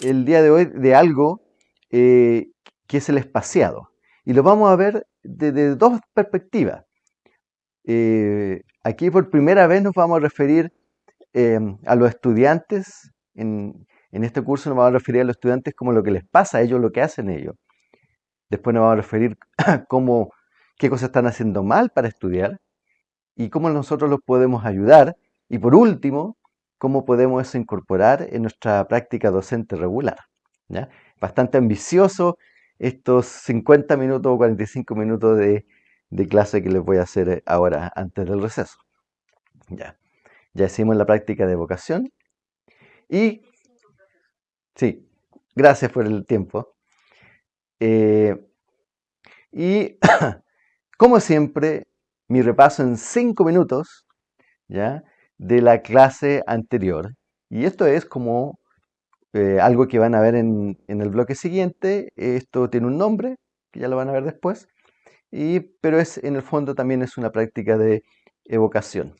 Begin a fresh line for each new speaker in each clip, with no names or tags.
el día de hoy de algo eh, que es el espaciado. Y lo vamos a ver desde dos perspectivas. Eh, aquí por primera vez nos vamos a referir em, a los estudiantes. En, en, este curso nos vamos a referir a los estudiantes como lo que les pasa a ellos, lo que hacen ellos. Después nos vamos a referir a cómo, qué cosas están haciendo mal para estudiar y cómo nosotros los podemos ayudar. Y por último, cómo podemos eso incorporar en nuestra práctica docente regular. ¿ya? Bastante ambicioso estos 50 minutos o 45 minutos de, clase que les voy a hacer eh, ahora antes del receso. Ya, ya hicimos la práctica de vocación y sí, gracias por el tiempo. Eh, y como siempre, mi repaso en 5 minutos, ¿ya? De la clase anterior. Y esto es como eh, algo que van a ver en, el bloque siguiente. Esto tiene un nombre, que ya lo van a ver después. Y, pero es, en el fondo también es una práctica de evocación.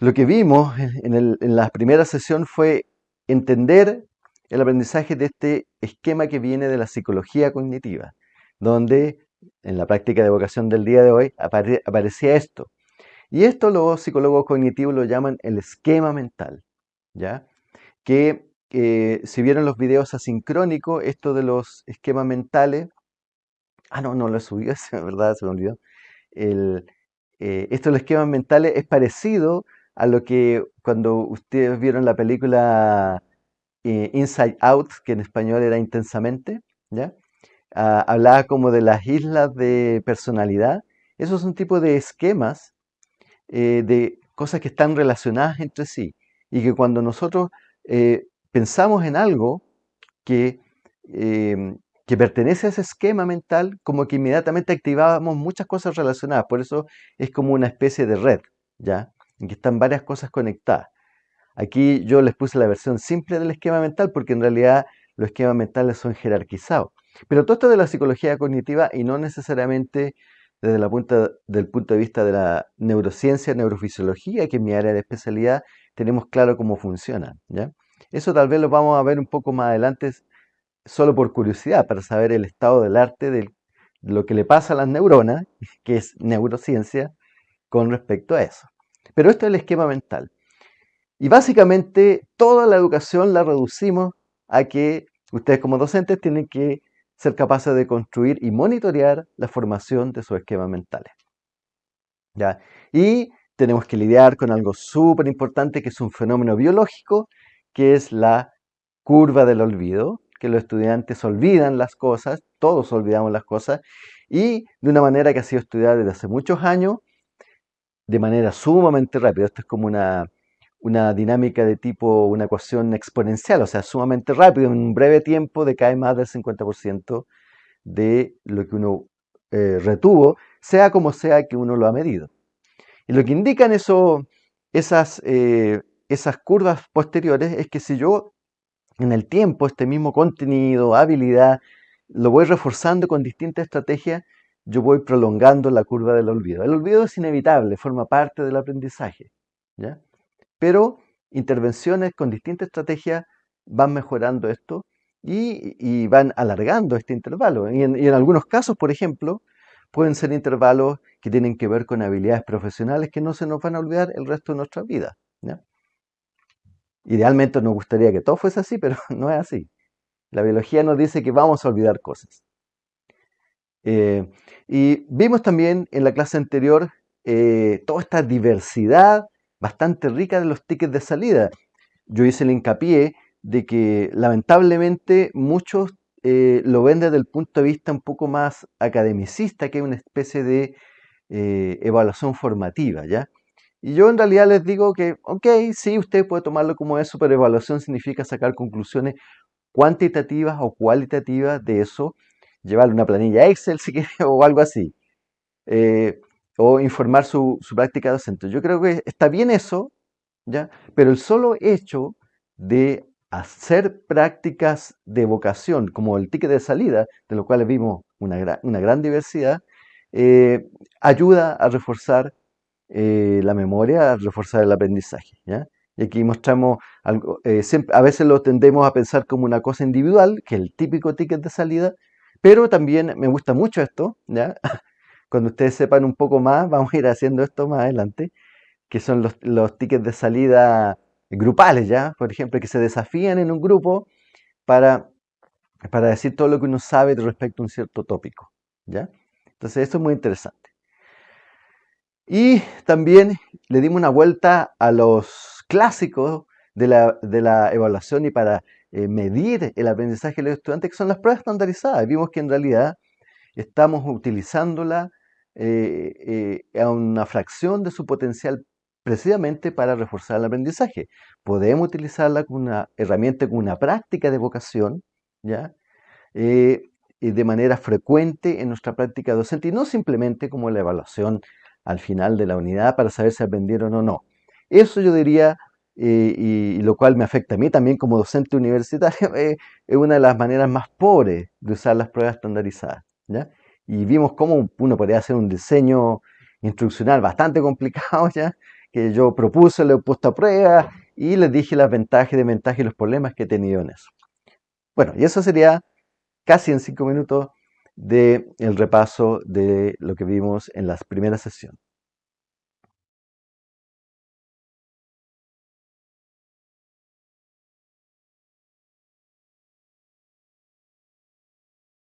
Lo que vimos en, en la primera sesión fue entender el aprendizaje de este esquema que viene de la psicología cognitiva, donde en la práctica de evocación del día de hoy aparecía esto, y esto los psicólogos cognitivos lo llaman el esquema mental, ¿ya? Que eh, si vieron los videos asincrónicos, esto de los esquemas mentales, ah, no, no lo subí, es verdad, se me olvidó. El, eh, esto de los esquemas mentales es parecido a lo que cuando ustedes vieron la película eh, Inside Out, que en español era intensamente, ¿ya? Ah, hablaba como de las islas de personalidad. Esos son tipo de esquemas eh, de cosas que están relacionadas entre sí y que cuando nosotros eh, pensamos en algo que, em, que pertenece a ese esquema mental, como que inmediatamente activábamos muchas cosas relacionadas. Por eso es como una especie de red, ¿ya? En que están varias cosas conectadas. Aquí yo les puse la versión simple del esquema mental porque en realidad los esquemas mentales son jerarquizados. Pero todo esto de la psicología cognitiva y no necesariamente desde la punta, punto de vista de la neurociencia, neurofisiología, que es mi área de especialidad, tenemos claro cómo funciona. Eso tal vez lo vamos a ver un poco más adelante, solo por curiosidad, para saber el estado del arte de lo que le pasa a las neuronas, que es neurociencia, con respecto a eso. Pero esto es el esquema mental. Y básicamente toda la educación la reducimos a que ustedes como docentes tienen que ser capaces de construir y monitorear la formación de sus esquemas mentales. ¿Ya? Y tenemos que lidiar con algo súper importante que es un fenómeno biológico, que es la curva del olvido, que los estudiantes olvidan las cosas, todos olvidamos las cosas, y de una manera que ha sido estudiada desde hace muchos años, de manera sumamente rápida. Esto es como una una dinámica de tipo, una ecuación exponencial, o sea, sumamente rápido, en un breve tiempo decae más del 50% de lo que uno eh, retuvo, sea como sea que uno lo ha medido. Y lo que indican esas, eh, esas curvas posteriores es que si yo en el tiempo este mismo contenido, habilidad, lo voy reforzando con distintas estrategias, yo voy prolongando la curva del olvido. El olvido es inevitable, forma parte del aprendizaje. ¿ya? Pero intervenciones con distintas estrategias van mejorando esto y, van alargando este intervalo. Y en, algunos casos, por ejemplo, pueden ser intervalos que tienen que ver con habilidades profesionales que no se nos van a olvidar el resto de nuestra vida. Idealmente nos gustaría que todo fuese así, pero no es así. La biología nos dice que vamos a olvidar cosas. Eh, y vimos también en la clase anterior eh, toda esta diversidad bastante rica de los tickets de salida. Yo hice el hincapié de que lamentablemente muchos eh, lo ven desde el punto de vista un poco más academicista, que es una especie de eh, evaluación formativa, ¿ya? Y yo en realidad les digo que, ok, sí, usted puede tomarlo como eso, pero evaluación significa sacar conclusiones cuantitativas o cualitativas de eso, llevarle una planilla Excel si quiere o algo así. Eh, o informar su, práctica docente. Yo creo que está bien eso, ¿ya? pero el solo hecho de hacer prácticas de vocación, como el ticket de salida, de lo cual vimos una, gran diversidad, eh, ayuda a reforzar eh, la memoria, a reforzar el aprendizaje. ¿ya? Y aquí mostramos algo, eh, a veces lo tendemos a pensar como una cosa individual, que es el típico ticket de salida, pero también me gusta mucho esto, ¿ya? Cuando ustedes sepan un poco más, vamos a ir haciendo esto más adelante, que son los, los tickets de salida grupales, ¿ya? Por ejemplo, que se desafían en un grupo para, para decir todo lo que uno sabe respecto a un cierto tópico, ¿ya? Entonces, esto es muy interesante. Y también le dimos una vuelta a los clásicos de la, evaluación y para eh, medir el aprendizaje de los estudiantes, que son las pruebas estandarizadas. Vimos que en realidad estamos utilizándola eh, eh, a una fracción de su potencial precisamente para reforzar el aprendizaje. Podemos utilizarla como una herramienta, como una práctica de vocación, ¿ya? y de manera frecuente en nuestra práctica docente y no simplemente como la evaluación al final de la unidad para saber si aprendieron o no. Eso yo diría, eh, y, lo cual me afecta a mí también como docente universitario, eh, es una de las maneras más pobres de usar las pruebas estandarizadas. ¿ya? Y vimos cómo uno podría hacer un diseño instruccional bastante complicado, ¿ya? que yo propuse, lo he puesto a prueba y les dije las ventajas y desventajas y los problemas que he tenido en eso. Bueno, y eso sería casi en cinco minutos del el repaso de lo que vimos en la primera sesión.